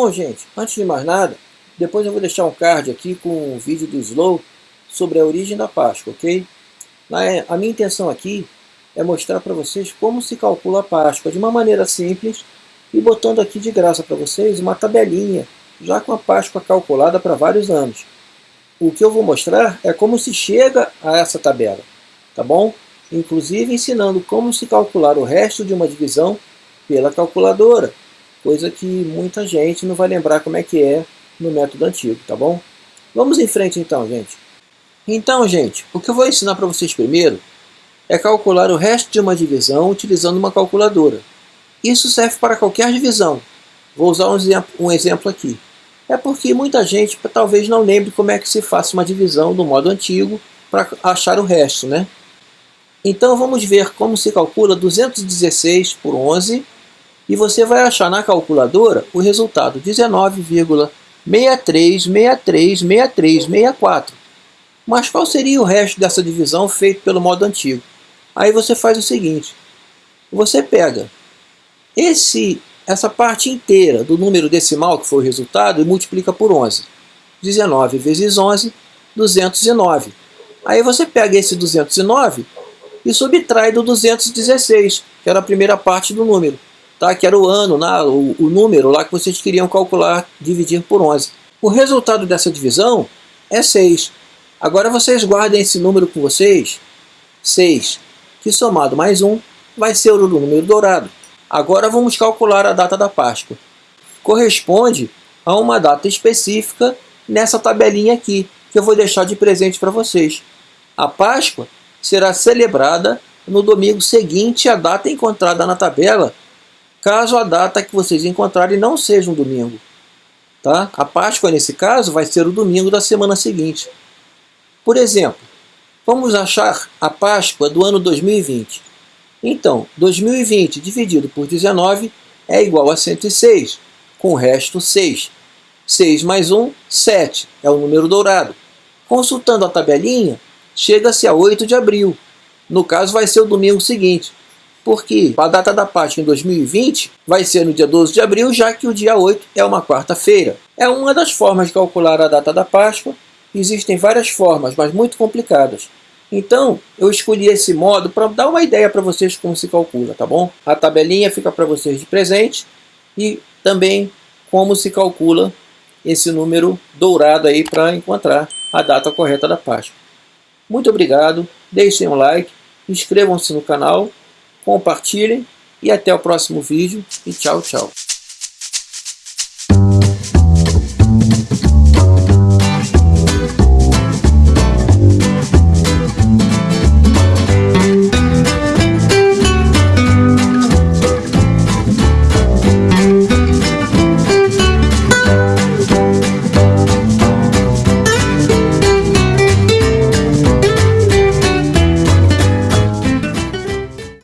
Bom, gente, antes de mais nada, depois eu vou deixar um card aqui com um vídeo do Slow sobre a origem da Páscoa, ok? A minha intenção aqui é mostrar para vocês como se calcula a Páscoa de uma maneira simples e botando aqui de graça para vocês uma tabelinha já com a Páscoa calculada para vários anos. O que eu vou mostrar é como se chega a essa tabela, tá bom? Inclusive ensinando como se calcular o resto de uma divisão pela calculadora, coisa que muita gente não vai lembrar como é que é no método antigo, tá bom? Vamos em frente então, gente. Então, gente, o que eu vou ensinar para vocês primeiro é calcular o resto de uma divisão utilizando uma calculadora. Isso serve para qualquer divisão. Vou usar um exemplo, aqui. É porque muita gente talvez não lembre como é que se faz uma divisão do modo antigo para achar o resto, né? Então vamos ver como se calcula 216 por 11 e você vai achar na calculadora o resultado 19,63636364. Mas qual seria o resto dessa divisão feito pelo modo antigo? Aí você faz o seguinte, você pega esse, essa parte inteira do número decimal que foi o resultado e multiplica por 11. 19 vezes 11, 209. Aí você pega esse 209 e subtrai do 216, que era a primeira parte do número tá? que era o ano, né? o, o número lá que vocês queriam calcular, dividir por 11. O resultado dessa divisão é 6. Agora vocês guardem esse número com vocês, 6, que somado mais 1 vai ser o número dourado. Agora vamos calcular a data da Páscoa. Corresponde a uma data específica nessa tabelinha aqui, que eu vou deixar de presente para vocês. A Páscoa será celebrada no domingo seguinte à data encontrada na tabela caso a data que vocês encontrarem não seja um domingo. Tá? A Páscoa, nesse caso, vai ser o domingo da semana seguinte. Por exemplo, vamos achar a Páscoa do ano 2020. Então, 2020 dividido por 19 é igual a 106, com o resto 6. 6 mais 1, 7, é o número dourado. Consultando a tabelinha, chega-se a 8 de abril. No caso, vai ser o domingo seguinte porque a data da Páscoa em 2020 vai ser no dia 12 de abril, já que o dia 8 é uma quarta-feira. É uma das formas de calcular a data da Páscoa. Existem várias formas, mas muito complicadas. Então, eu escolhi esse modo para dar uma ideia para vocês como se calcula, tá bom? A tabelinha fica para vocês de presente e também como se calcula esse número dourado aí para encontrar a data correta da Páscoa. Muito obrigado, deixem um like, inscrevam-se no canal compartilhem e até o próximo vídeo e tchau, tchau.